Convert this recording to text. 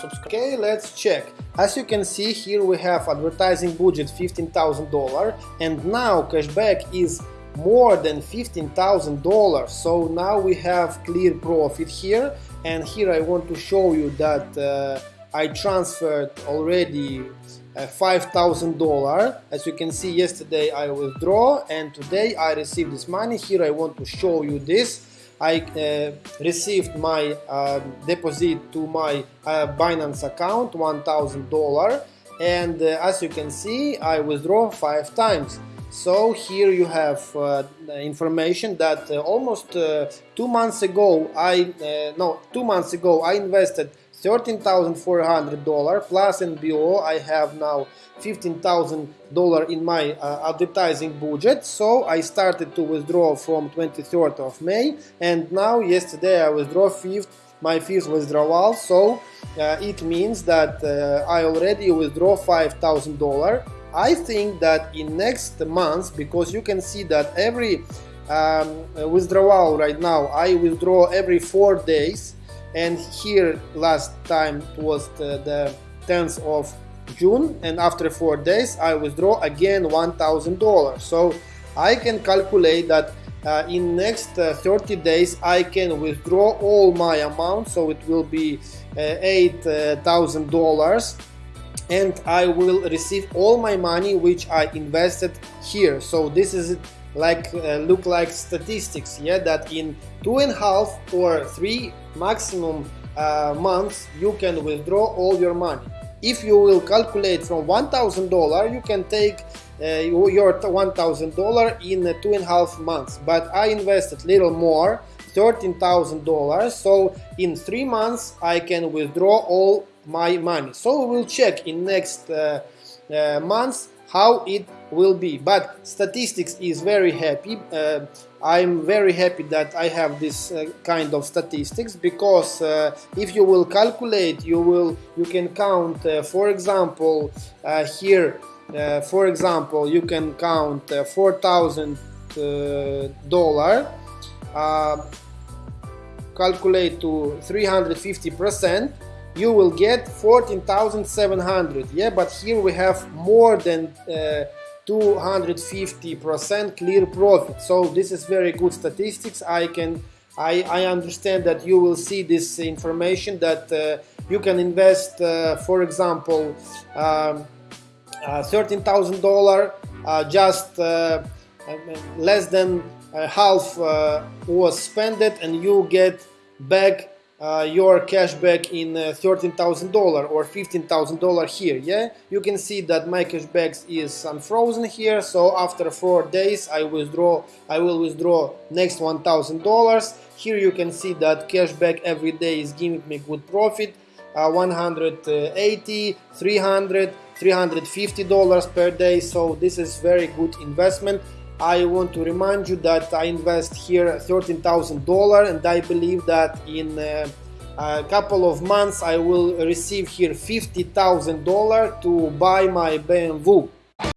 Okay, let's check. As you can see here we have advertising budget $15,000 and now cashback is more than $15,000 so now we have clear profit here and here I want to show you that uh, I transferred already uh, $5,000 as you can see yesterday I withdraw and today I received this money. Here I want to show you this I uh, received my uh, deposit to my uh, Binance account $1000 and uh, as you can see I withdraw five times. So here you have uh, information that uh, almost two months ago I no two months ago I invested $13,400 plus NBO I have now $15,000 in my uh, advertising budget. So I started to withdraw from 23rd of May. And now yesterday I withdraw fifth my fifth withdrawal. So uh, it means that uh, I already withdraw $5,000 I think that in next months because you can see that every um, withdrawal right now I withdraw every four days and here last time was the, the 10th of June and after four days I withdraw again $1,000 so I can calculate that uh, in next uh, 30 days I can withdraw all my amount so it will be uh, $8,000 and I will receive all my money which I invested here. So this is like uh, look like statistics yeah that in two and a half or three maximum uh, months you can withdraw all your money. If you will calculate from $1,000 you can take uh, your $1,000 in two and a half months. But I invested little more $13,000 so in three months I can withdraw all my money. So we will check in next uh, uh, months how it will be. But statistics is very happy. Uh, I'm very happy that I have this uh, kind of statistics because uh, if you will calculate you will you can count uh, for example uh, here uh, for example you can count four thousand dollar calculate to 350 percent you will get 14,700 yeah but here we have more than 250% clear profit. So this is very good statistics. I can I, I understand that you will see this information that uh, you can invest uh, for example um, uh, $13,000 uh, just uh, less than half uh, was spent and you get back uh, your cashback in uh, $13,000 or $15,000 here yeah? You can see that my cashback is unfrozen here so after four days I withdraw I will withdraw next $1,000 here you can see that cashback every day is giving me good profit uh, 180 300 350 dollars per day. So this is very good investment I want to remind you that I invest here $13,000 and I believe that in uh, a couple of months I will receive here $50,000 to buy my BMW